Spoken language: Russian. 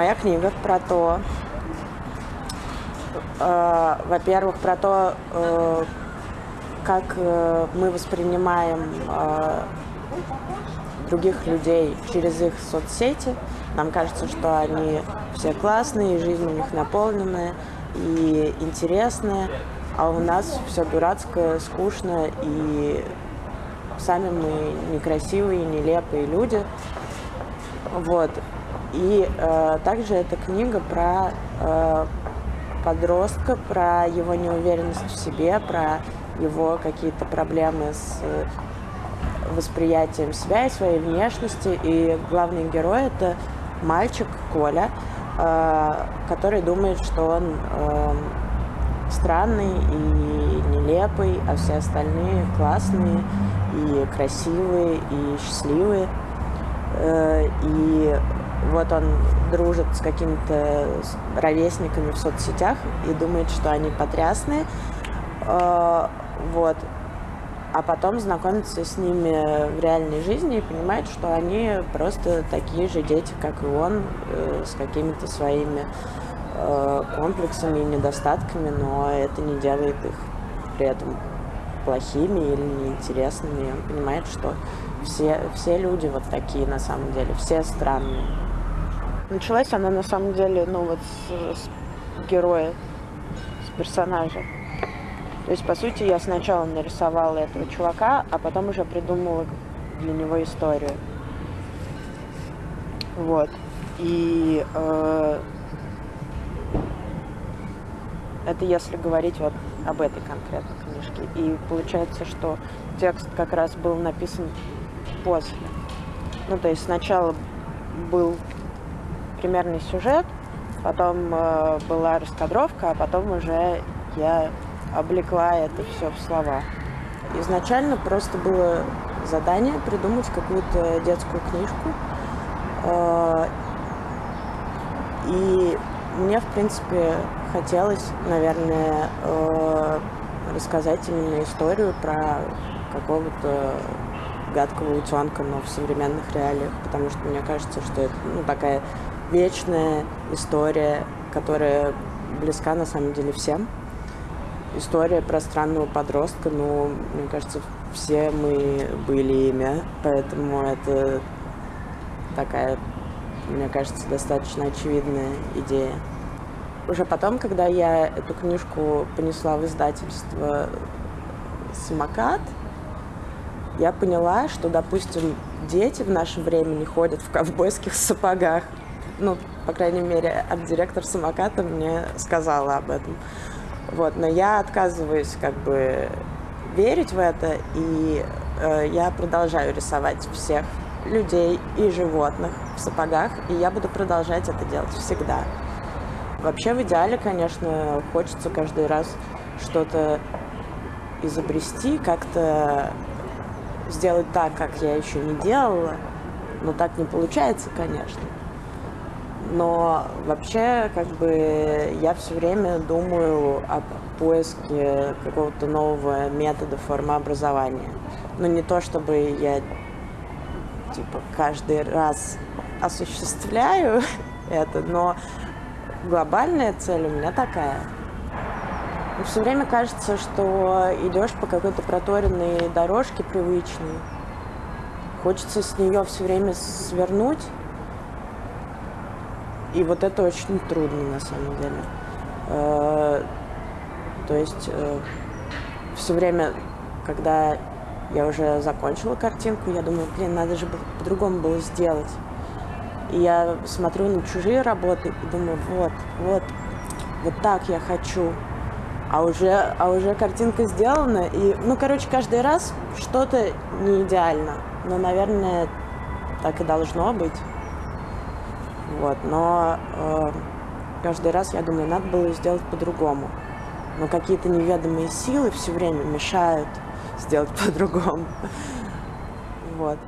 Моя книга про то, э, во-первых, про то, э, как э, мы воспринимаем э, других людей через их соцсети. Нам кажется, что они все классные, жизнь у них наполненная и интересная, а у нас все дурацкое, скучно, и сами мы некрасивые, нелепые люди. Вот. И э, также эта книга про э, подростка, про его неуверенность в себе, про его какие-то проблемы с восприятием себя и своей внешности. И главный герой это мальчик Коля, э, который думает, что он э, странный и нелепый, а все остальные классные и красивые и счастливые. Э, и вот он дружит с какими-то ровесниками в соцсетях и думает, что они потрясные. Вот а потом знакомиться с ними в реальной жизни и понимать, что они просто такие же дети, как и он, э, с какими-то своими э, комплексами и недостатками, но это не делает их при этом плохими или неинтересными. Он понимает, что все, все люди вот такие на самом деле, все странные. Началась она на самом деле, ну вот с, с героя, с персонажа. То есть, по сути, я сначала нарисовала этого чувака, а потом уже придумала для него историю. Вот. И э, это если говорить вот об этой конкретной книжке. И получается, что текст как раз был написан после. Ну, то есть сначала был примерный сюжет, потом э, была раскадровка, а потом уже я облекла это все в слова. Изначально просто было задание придумать какую-то детскую книжку. А, и мне, в принципе, хотелось, наверное, а, рассказать именно историю про какого-то гадкого утенка, но в современных реалиях, потому что мне кажется, что это ну, такая вечная история, которая близка на самом деле всем история про странного подростка, ну, мне кажется, все мы были ими, поэтому это такая, мне кажется, достаточно очевидная идея. Уже потом, когда я эту книжку понесла в издательство «Самокат», я поняла, что, допустим, дети в наше время не ходят в ковбойских сапогах. Ну, по крайней мере, арт-директор самоката мне сказала об этом. Вот, но я отказываюсь как бы верить в это, и э, я продолжаю рисовать всех людей и животных в сапогах, и я буду продолжать это делать всегда. Вообще, в идеале, конечно, хочется каждый раз что-то изобрести, как-то сделать так, как я еще не делала, но так не получается, конечно. Но вообще, как бы, я все время думаю о поиске какого-то нового метода формы образования. Но не то, чтобы я, типа, каждый раз осуществляю это, но глобальная цель у меня такая. все время кажется, что идешь по какой-то проторенной дорожке привычной. Хочется с нее все время свернуть и вот это очень трудно на самом деле. Э, то есть э, все время, когда я уже закончила картинку, я думаю, блин, надо же по-другому было сделать. И я смотрю на чужие работы и думаю, вот, вот, вот так я хочу. А уже, а уже картинка сделана. И, ну, короче, каждый раз что-то не идеально. Но, наверное, так и должно быть. Вот, но э, каждый раз я думаю, надо было сделать по-другому. Но какие-то неведомые силы все время мешают сделать по-другому. Вот.